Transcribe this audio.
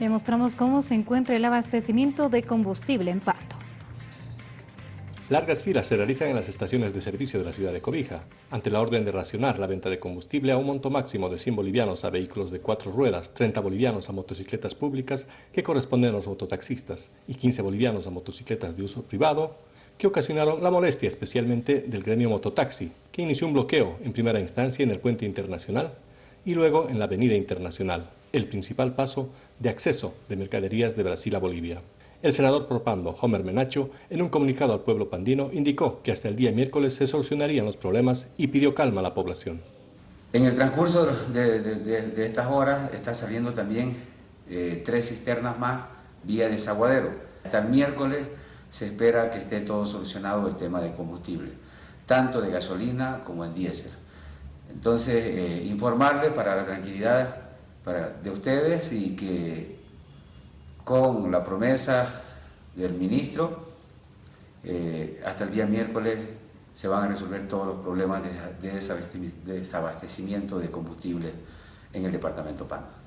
Le mostramos cómo se encuentra el abastecimiento de combustible en Pato. Largas filas se realizan en las estaciones de servicio de la ciudad de Cobija, ante la orden de racionar la venta de combustible a un monto máximo de 100 bolivianos a vehículos de cuatro ruedas, 30 bolivianos a motocicletas públicas que corresponden a los mototaxistas y 15 bolivianos a motocicletas de uso privado, que ocasionaron la molestia especialmente del gremio mototaxi, que inició un bloqueo en primera instancia en el puente internacional y luego en la avenida internacional, el principal paso de acceso de mercaderías de Brasil a Bolivia. El senador propando Homer Menacho, en un comunicado al pueblo pandino, indicó que hasta el día miércoles se solucionarían los problemas y pidió calma a la población. En el transcurso de, estas horas está saliendo también eh, tres cisternas más vía desaguadero. Hasta miércoles se espera que esté todo solucionado el tema de combustible, tanto de gasolina como el diésel. Entonces, eh, informarle para la tranquilidad de ustedes y que con la promesa del ministro, eh, hasta el día miércoles se van a resolver todos los problemas de desabastecimiento de combustible en el departamento PAN.